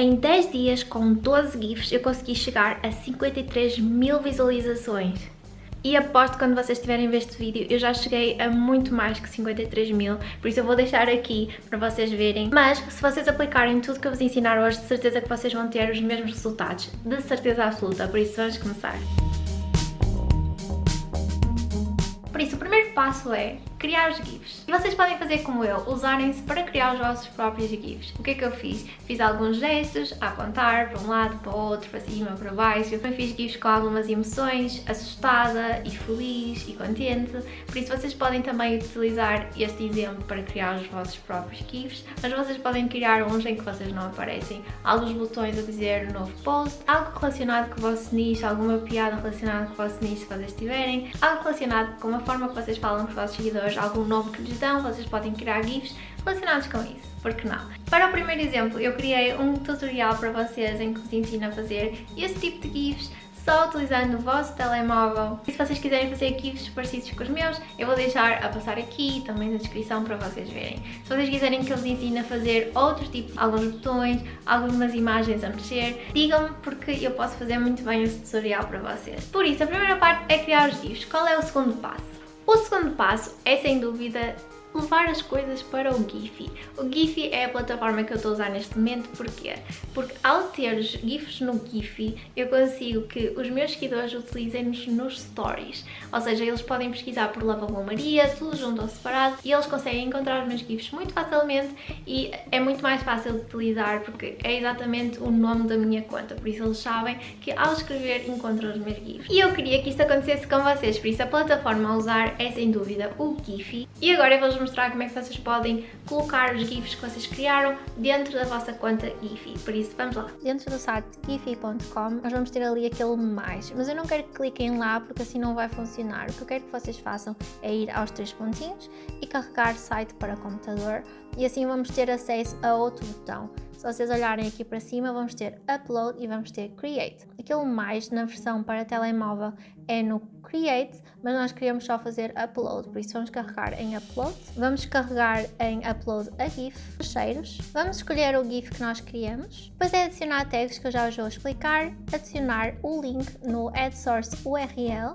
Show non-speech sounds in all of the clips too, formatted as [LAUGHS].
Em 10 dias, com 12 GIFs, eu consegui chegar a 53 mil visualizações. E aposto que quando vocês a ver este vídeo, eu já cheguei a muito mais que 53 mil, por isso eu vou deixar aqui para vocês verem. Mas, se vocês aplicarem tudo que eu vos ensinar hoje, de certeza que vocês vão ter os mesmos resultados, de certeza absoluta, por isso vamos começar. Por isso, o primeiro passo é criar os GIFs. Vocês podem fazer como eu, usarem-se para criar os vossos próprios GIFs. O que é que eu fiz? Fiz alguns gestos, a apontar para um lado, para o outro, para cima, para baixo. Eu também fiz GIFs com algumas emoções, assustada e feliz e contente. Por isso vocês podem também utilizar este exemplo para criar os vossos próprios GIFs, mas vocês podem criar uns em que vocês não aparecem. Alguns botões a dizer novo post, algo relacionado com o vosso nicho, alguma piada relacionada com o vosso nicho se vocês tiverem, algo relacionado com a forma que vocês falam com os vossos seguidores algum nome que lhes dão, vocês podem criar GIFs relacionados com isso, porque não? Para o primeiro exemplo, eu criei um tutorial para vocês em que vos ensino a fazer esse tipo de GIFs só utilizando o vosso telemóvel. E se vocês quiserem fazer GIFs parecidos com os meus, eu vou deixar a passar aqui também na descrição para vocês verem. Se vocês quiserem que eu vos ensine a fazer outros tipos, alguns botões, algumas imagens a mexer, digam-me porque eu posso fazer muito bem esse tutorial para vocês. Por isso, a primeira parte é criar os GIFs. Qual é o segundo passo? O segundo passo é sem dúvida levar as coisas para o Giphy. O Giphy é a plataforma que eu estou a usar neste momento, porquê? Porque ao ter os GIFs no Giphy, eu consigo que os meus seguidores utilizem-nos nos stories. Ou seja, eles podem pesquisar por Lavabo Maria, tudo junto ou separado, e eles conseguem encontrar os meus GIFs muito facilmente e é muito mais fácil de utilizar porque é exatamente o nome da minha conta, por isso eles sabem que ao escrever encontram os meus GIFs. E eu queria que isto acontecesse com vocês, por isso a plataforma a usar é sem dúvida o Giphy. E agora eu vou vou mostrar como é que vocês podem colocar os GIFs que vocês criaram dentro da vossa conta Giphy. Por isso, vamos lá. Dentro do site giphy.com nós vamos ter ali aquele mais, mas eu não quero que cliquem lá porque assim não vai funcionar. O que eu quero que vocês façam é ir aos três pontinhos e carregar site para computador e assim vamos ter acesso a outro botão. Se vocês olharem aqui para cima, vamos ter Upload e vamos ter Create. Aquilo mais na versão para telemóvel é no Create, mas nós queremos só fazer Upload, por isso vamos carregar em Upload. Vamos carregar em Upload a GIF, os cheiros. Vamos escolher o GIF que nós queremos. Depois é adicionar tags que eu já vos vou explicar. Adicionar o link no AdSource URL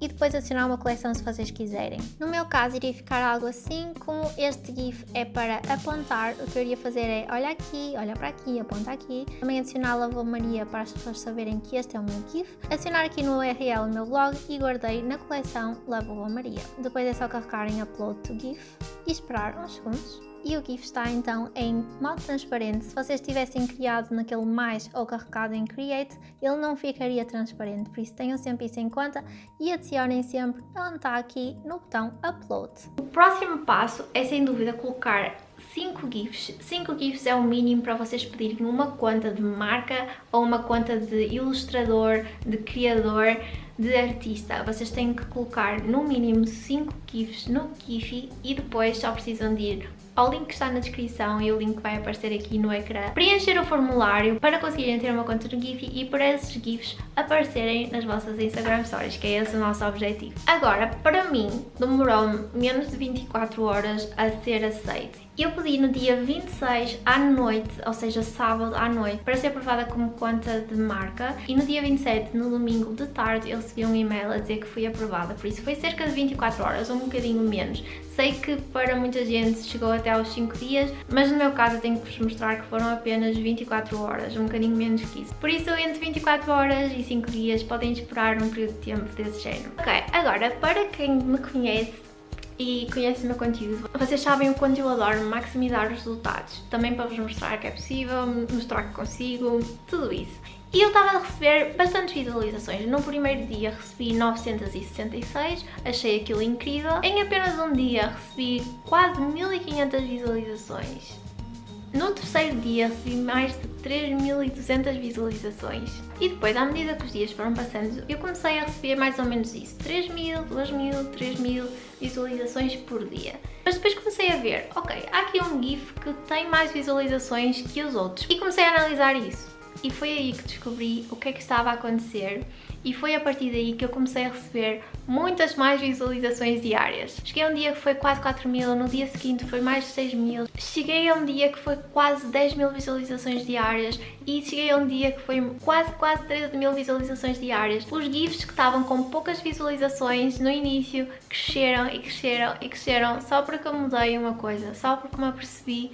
e depois adicionar uma coleção se vocês quiserem. No meu caso iria ficar algo assim, como este GIF é para apontar, o que eu iria fazer é olha aqui, olha para aqui, aponta aqui. Também adicionar a Lavomaria para as pessoas saberem que este é o meu GIF. Adicionar aqui no URL o meu blog e guardei na coleção Lavomaria. Depois é só carregar em Upload to GIF e esperar uns segundos e o GIF está então em modo transparente. Se vocês tivessem criado naquele mais ou carregado em Create, ele não ficaria transparente, por isso tenham sempre isso em conta e adicionem sempre onde está aqui no botão Upload. O próximo passo é sem dúvida colocar 5 GIFs. 5 GIFs é o mínimo para vocês pedirem uma conta de marca ou uma conta de ilustrador, de criador, de artista. Vocês têm que colocar no mínimo 5 GIFs no Giphy e depois só precisam de ir ao link que está na descrição e o link vai aparecer aqui no ecrã. Preencher o formulário para conseguirem ter uma conta no Giphy e para esses GIFs aparecerem nas vossas Instagram Stories, que é esse o nosso objetivo. Agora, para mim, demorou-me menos de 24 horas a ser aceito eu pedi no dia 26 à noite, ou seja, sábado à noite, para ser aprovada como conta de marca e no dia 27, no domingo de tarde, eu recebi um e-mail a dizer que fui aprovada, por isso foi cerca de 24 horas, um bocadinho menos. Sei que para muita gente chegou até aos 5 dias, mas no meu caso eu tenho que vos mostrar que foram apenas 24 horas, um bocadinho menos que isso. Por isso, entre 24 horas e 5 dias podem esperar um período de tempo desse género. Ok, agora, para quem me conhece, e conhecem o meu conteúdo. Vocês sabem o quanto eu adoro maximizar os resultados, também para vos mostrar que é possível, mostrar que consigo, tudo isso. E eu estava a receber bastantes visualizações. No primeiro dia recebi 966, achei aquilo incrível. Em apenas um dia recebi quase 1500 visualizações. No terceiro dia recebi mais de 3.200 visualizações e depois, à medida que os dias foram passando, eu comecei a receber mais ou menos isso, 3.000, 2.000, 3.000 visualizações por dia. Mas depois comecei a ver, ok, há aqui um GIF que tem mais visualizações que os outros e comecei a analisar isso. E foi aí que descobri o que é que estava a acontecer e foi a partir daí que eu comecei a receber muitas mais visualizações diárias. Cheguei a um dia que foi quase 4 mil, no dia seguinte foi mais de 6 mil, cheguei a um dia que foi quase 10 mil visualizações diárias e cheguei a um dia que foi quase, quase 13 mil visualizações diárias. Os GIFs que estavam com poucas visualizações no início cresceram e cresceram e cresceram só porque eu mudei uma coisa, só porque me apercebi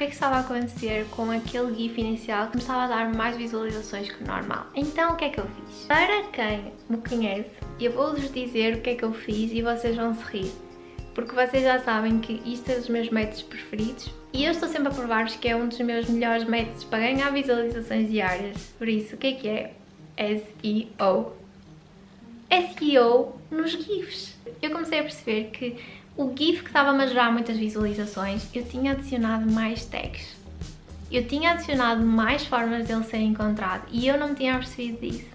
que é que estava a acontecer com aquele GIF inicial que me estava a dar mais visualizações que o normal. Então o que é que eu fiz? Para quem me conhece, eu vou-vos dizer o que é que eu fiz e vocês vão se rir. Porque vocês já sabem que isto é dos meus métodos preferidos e eu estou sempre a provar-vos que é um dos meus melhores métodos para ganhar visualizações diárias. Por isso, o que é que é? SEO. SEO nos GIFs. Eu comecei a perceber que o GIF que estava a gerar muitas visualizações, eu tinha adicionado mais tags. Eu tinha adicionado mais formas dele ser encontrado e eu não me tinha percebido disso.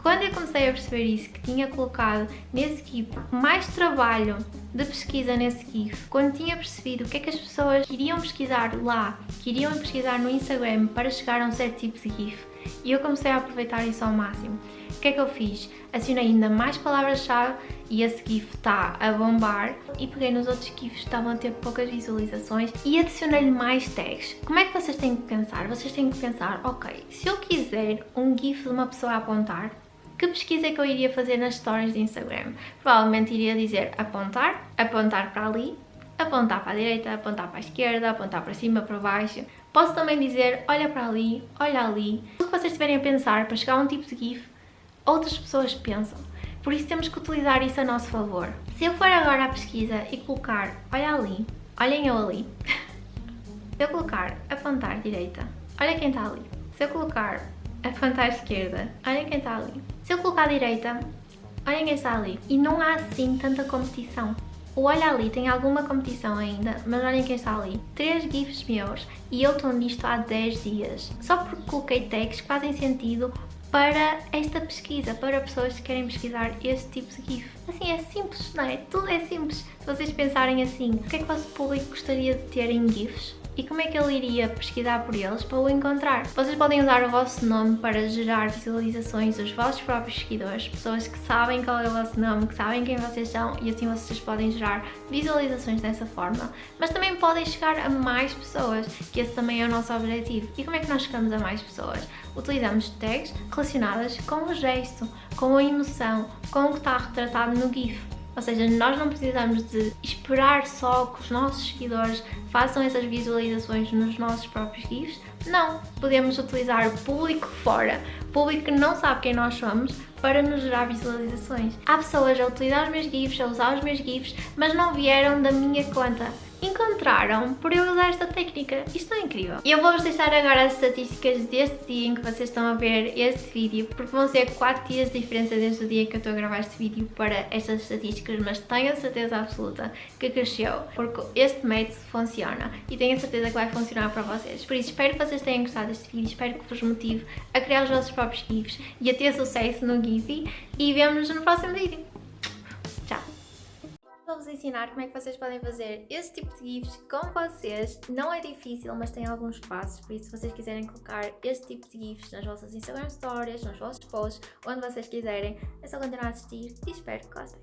Quando eu comecei a perceber isso, que tinha colocado nesse GIF mais trabalho de pesquisa nesse GIF, quando tinha percebido o que é que as pessoas iriam pesquisar lá, que iriam pesquisar no Instagram para chegar a um certo tipo de GIF, e eu comecei a aproveitar isso ao máximo. O que é que eu fiz? Acionei ainda mais palavras-chave e esse GIF está a bombar e peguei nos outros GIFs que estavam a ter poucas visualizações e adicionei-lhe mais tags. Como é que vocês têm que pensar? Vocês têm que pensar, ok, se eu quiser um GIF de uma pessoa a apontar, que pesquisa é que eu iria fazer nas stories de Instagram? Provavelmente iria dizer apontar, apontar para ali, apontar para a direita, apontar para a esquerda, apontar para cima, para baixo. Posso também dizer olha para ali, olha ali. O que vocês estiverem a pensar para chegar a um tipo de GIF, outras pessoas pensam. Por isso temos que utilizar isso a nosso favor. Se eu for agora à pesquisa e colocar olha ali, olhem eu ali. [LAUGHS] Se eu colocar apontar direita, olha quem está ali. Se eu colocar apontar esquerda, olhem quem está ali. Se eu colocar direita, olhem quem está ali. E não há assim tanta competição. O Olha Ali tem alguma competição ainda, mas olhem quem está ali. Três GIFs meus e eu estou nisto há 10 dias. Só porque coloquei tags que fazem sentido para esta pesquisa, para pessoas que querem pesquisar este tipo de GIF. Assim, é simples, não é? Tudo é simples. Se vocês pensarem assim, o que é que o vosso público gostaria de ter em GIFs? E como é que ele iria pesquisar por eles para o encontrar? Vocês podem usar o vosso nome para gerar visualizações dos vossos próprios seguidores, pessoas que sabem qual é o vosso nome, que sabem quem vocês são e assim vocês podem gerar visualizações dessa forma. Mas também podem chegar a mais pessoas, que esse também é o nosso objetivo. E como é que nós chegamos a mais pessoas? Utilizamos tags relacionadas com o gesto, com a emoção, com o que está retratado no GIF. Ou seja, nós não precisamos de esperar só que os nossos seguidores façam essas visualizações nos nossos próprios GIFs. Não, podemos utilizar público fora, público que não sabe quem nós somos, para nos gerar visualizações. Há pessoas a utilizar os meus GIFs, a usar os meus GIFs, mas não vieram da minha conta encontraram por eu usar esta técnica. Isto é incrível. Eu vou-vos deixar agora as estatísticas deste dia em que vocês estão a ver este vídeo, porque vão ser 4 dias de diferença desde o dia que eu estou a gravar este vídeo para estas estatísticas, mas tenho a certeza absoluta que cresceu, porque este método funciona e tenho a certeza que vai funcionar para vocês. Por isso, espero que vocês tenham gostado deste vídeo, espero que vos motive a criar os vossos próprios GIFs e a ter sucesso no Giphy e vemos-nos no próximo vídeo vou-vos ensinar como é que vocês podem fazer esse tipo de GIFs com vocês. Não é difícil, mas tem alguns passos, por isso se vocês quiserem colocar este tipo de GIFs nas vossas Instagram Stories, nos vossos posts, onde vocês quiserem, é só continuar a assistir e espero que gostem.